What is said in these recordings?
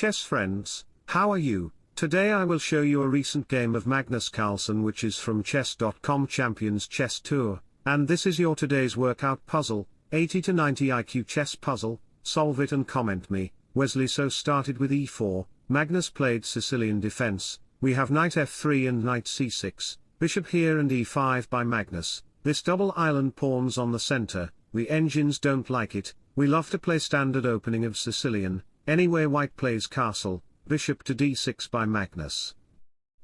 chess friends, how are you? Today I will show you a recent game of Magnus Carlsen which is from chess.com Champions Chess Tour, and this is your today's workout puzzle, 80 to 90 IQ chess puzzle, solve it and comment me. Wesley So started with e4, Magnus played Sicilian defense, we have knight f3 and knight c6, bishop here and e5 by Magnus, this double island pawns on the center, we engines don't like it, we love to play standard opening of Sicilian, anyway white plays castle, bishop to d6 by Magnus.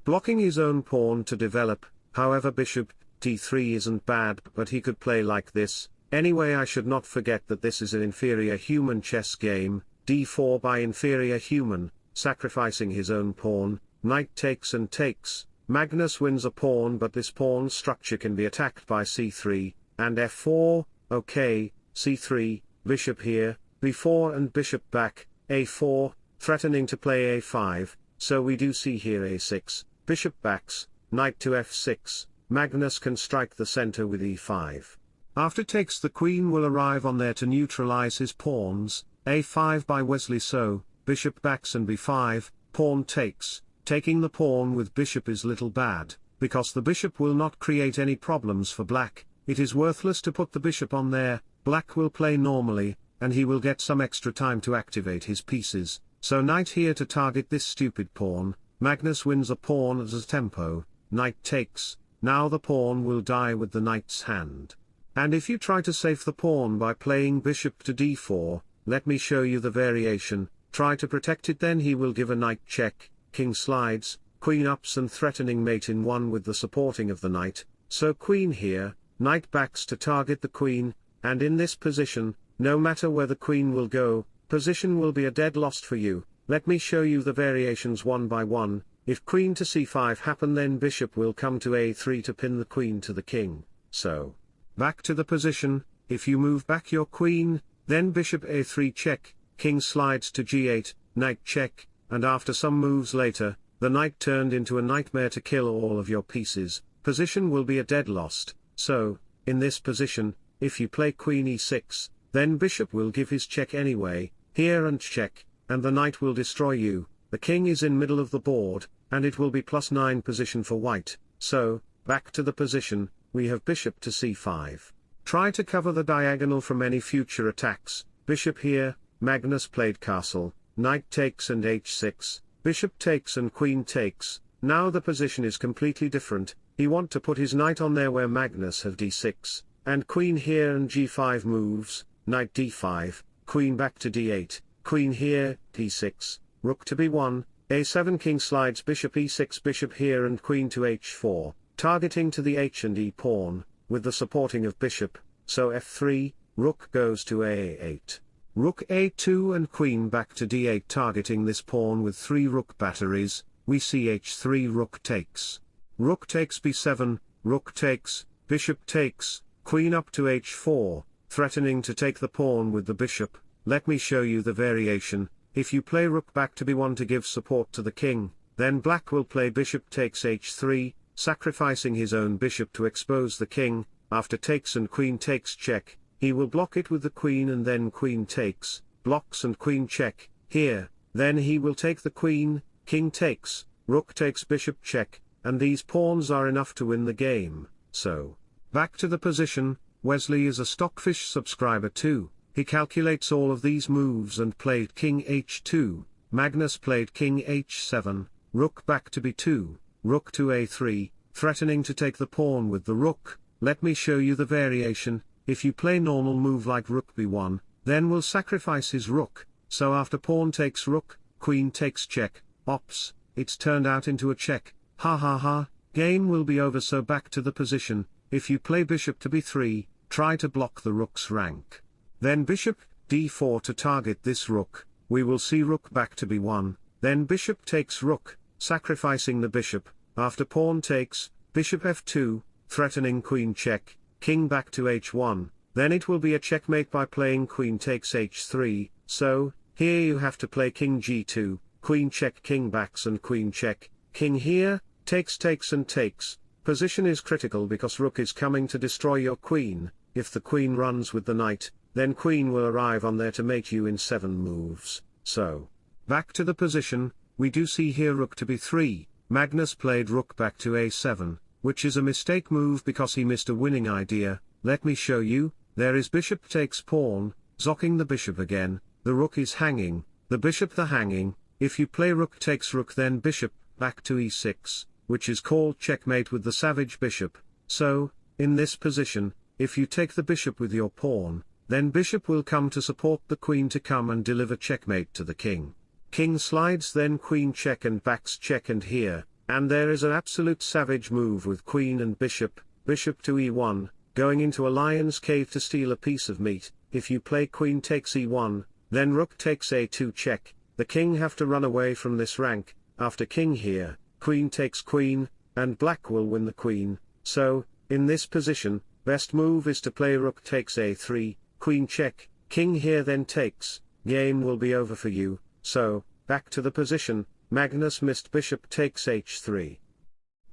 Blocking his own pawn to develop, however bishop, d3 isn't bad but he could play like this, anyway I should not forget that this is an inferior human chess game, d4 by inferior human, sacrificing his own pawn, knight takes and takes, Magnus wins a pawn but this pawn structure can be attacked by c3, and f4, okay, c3, bishop here, b4 and bishop back, a4, threatening to play a5, so we do see here a6, bishop backs, knight to f6, Magnus can strike the center with e5. After takes the queen will arrive on there to neutralize his pawns, a5 by Wesley So, bishop backs and b5, pawn takes, taking the pawn with bishop is little bad, because the bishop will not create any problems for black, it is worthless to put the bishop on there, black will play normally, and he will get some extra time to activate his pieces, so knight here to target this stupid pawn, Magnus wins a pawn as a tempo, knight takes, now the pawn will die with the knight's hand. And if you try to save the pawn by playing bishop to d4, let me show you the variation, try to protect it then he will give a knight check, king slides, queen ups and threatening mate in one with the supporting of the knight, so queen here, knight backs to target the queen, and in this position, no matter where the queen will go, position will be a dead lost for you, let me show you the variations one by one, if queen to c5 happen then bishop will come to a3 to pin the queen to the king, so, back to the position, if you move back your queen, then bishop a3 check, king slides to g8, knight check, and after some moves later, the knight turned into a nightmare to kill all of your pieces, position will be a dead lost, so, in this position, if you play queen e6, then bishop will give his check anyway, here and check, and the knight will destroy you, the king is in middle of the board, and it will be plus 9 position for white, so, back to the position, we have bishop to c5. Try to cover the diagonal from any future attacks, bishop here, Magnus played castle, knight takes and h6, bishop takes and queen takes, now the position is completely different, he want to put his knight on there where Magnus have d6, and queen here and g5 moves, knight d5, queen back to d8, queen here, d6, rook to b1, a7 king slides bishop e6 bishop here and queen to h4, targeting to the h and e pawn, with the supporting of bishop, so f3, rook goes to a8. Rook a2 and queen back to d8 targeting this pawn with three rook batteries, we see h3 rook takes. Rook takes b7, rook takes, bishop takes, queen up to h4, threatening to take the pawn with the bishop, let me show you the variation, if you play rook back to b1 to give support to the king, then black will play bishop takes h3, sacrificing his own bishop to expose the king, after takes and queen takes check, he will block it with the queen and then queen takes, blocks and queen check, here, then he will take the queen, king takes, rook takes bishop check, and these pawns are enough to win the game, so. Back to the position, Wesley is a Stockfish subscriber too, he calculates all of these moves and played king h2, Magnus played king h7, rook back to b2, rook to a3, threatening to take the pawn with the rook, let me show you the variation, if you play normal move like rook b1, then will sacrifice his rook, so after pawn takes rook, queen takes check, ops, it's turned out into a check, ha ha ha, game will be over so back to the position, if you play bishop to b3, try to block the rook's rank. Then bishop, d4 to target this rook, we will see rook back to b1, then bishop takes rook, sacrificing the bishop, after pawn takes, bishop f2, threatening queen check, king back to h1, then it will be a checkmate by playing queen takes h3, so, here you have to play king g2, queen check king backs and queen check, king here, takes takes and takes, position is critical because rook is coming to destroy your queen, if the queen runs with the knight, then queen will arrive on there to mate you in 7 moves, so. back to the position, we do see here rook to b3, Magnus played rook back to a7, which is a mistake move because he missed a winning idea, let me show you, there is bishop takes pawn, zocking the bishop again, the rook is hanging, the bishop the hanging, if you play rook takes rook then bishop, back to e6, which is called checkmate with the savage bishop, so, in this position, if you take the bishop with your pawn, then bishop will come to support the queen to come and deliver checkmate to the king. King slides then queen check and backs check and here, and there is an absolute savage move with queen and bishop, bishop to e1, going into a lion's cave to steal a piece of meat, if you play queen takes e1, then rook takes a2 check, the king have to run away from this rank, after king here, queen takes queen, and black will win the queen, so, in this position, best move is to play rook takes a3, queen check, king here then takes, game will be over for you, so, back to the position, Magnus missed bishop takes h3.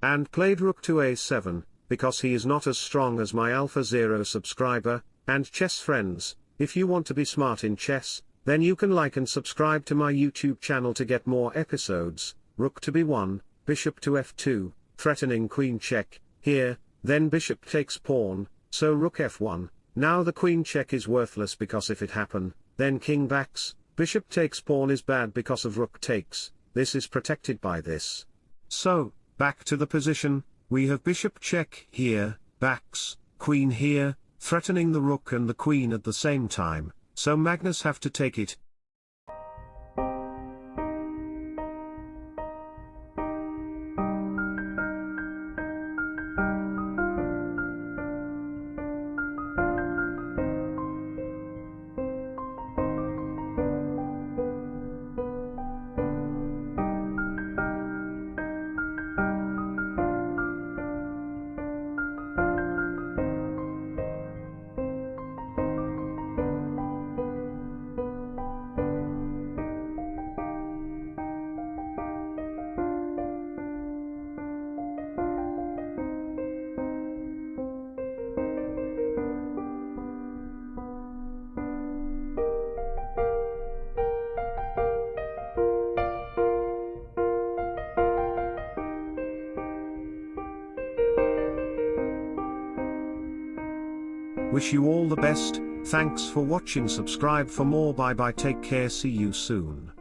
And played rook to a7, because he is not as strong as my Alpha Zero subscriber, and chess friends, if you want to be smart in chess, then you can like and subscribe to my YouTube channel to get more episodes, rook to b1, bishop to f2, threatening queen check, here, then bishop takes pawn, so rook f1, now the queen check is worthless because if it happen, then king backs, Bishop takes pawn is bad because of rook takes, this is protected by this. So, back to the position, we have bishop check here, backs, queen here, threatening the rook and the queen at the same time, so Magnus have to take it, Wish you all the best, thanks for watching. Subscribe for more. Bye bye. Take care. See you soon.